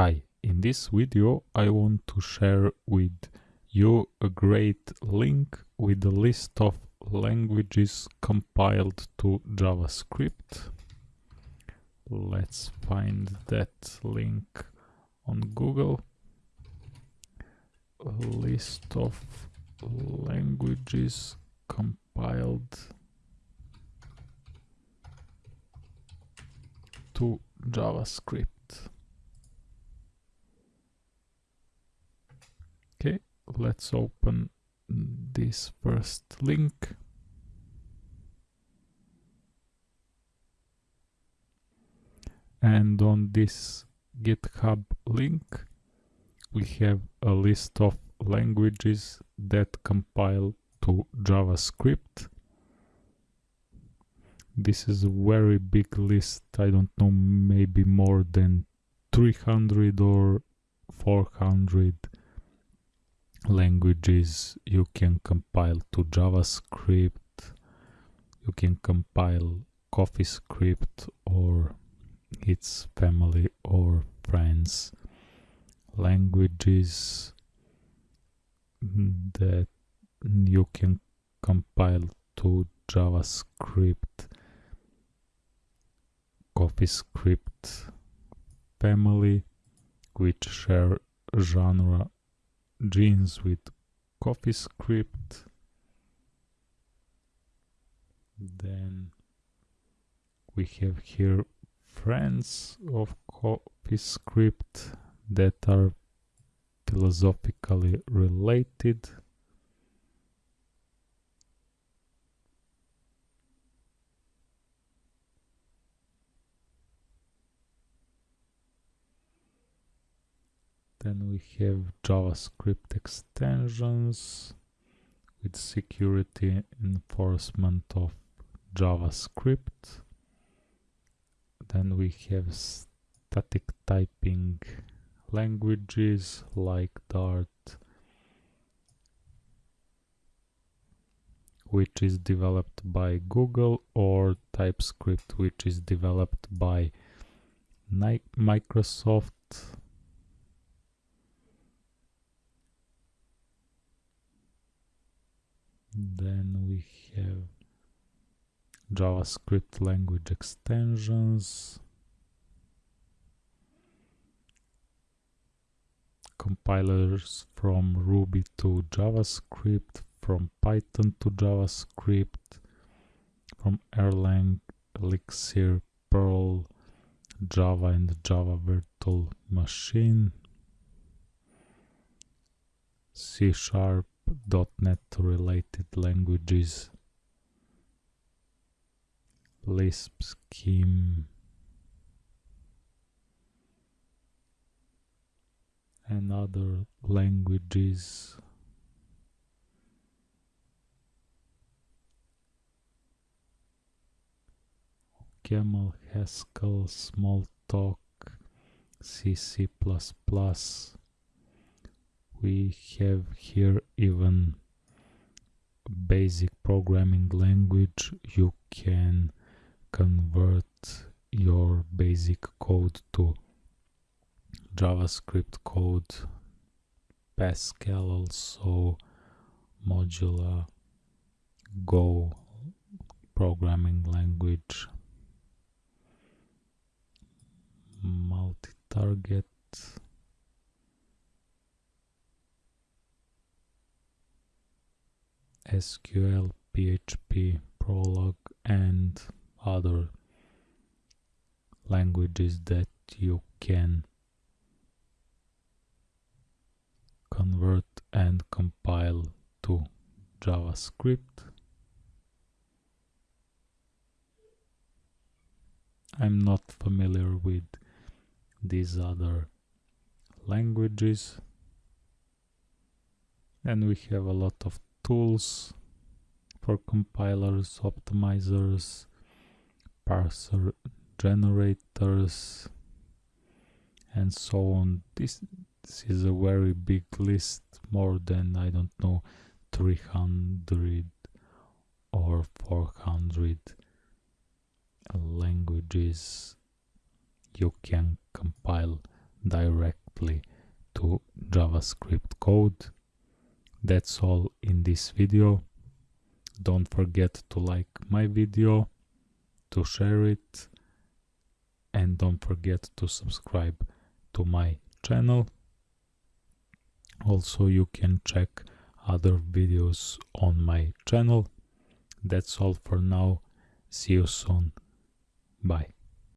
Hi, in this video I want to share with you a great link with a list of languages compiled to JavaScript. Let's find that link on Google. A list of languages compiled to JavaScript. Let's open this first link. And on this GitHub link, we have a list of languages that compile to JavaScript. This is a very big list, I don't know, maybe more than 300 or 400 languages you can compile to JavaScript, you can compile CoffeeScript or its family or friends. Languages that you can compile to JavaScript CoffeeScript family which share genre genes with CoffeeScript. Then we have here friends of CoffeeScript that are philosophically related. Then we have JavaScript extensions with security enforcement of JavaScript. Then we have static typing languages like Dart, which is developed by Google, or TypeScript, which is developed by Microsoft. Then we have JavaScript language extensions, compilers from Ruby to JavaScript, from Python to JavaScript, from Erlang, Elixir, Perl, Java and Java Virtual Machine, C Sharp, .NET related languages, Lisp scheme, and other languages. Camel, Haskell, Smalltalk, C, C++, we have here even basic programming language. You can convert your basic code to javascript code pascal also Modula go programming language SQL, PHP, Prolog and other languages that you can convert and compile to JavaScript. I'm not familiar with these other languages and we have a lot of tools for compilers, optimizers, parser generators and so on. This, this is a very big list, more than, I don't know, 300 or 400 languages you can compile directly to JavaScript code. That's all in this video. Don't forget to like my video, to share it, and don't forget to subscribe to my channel. Also, you can check other videos on my channel. That's all for now. See you soon. Bye.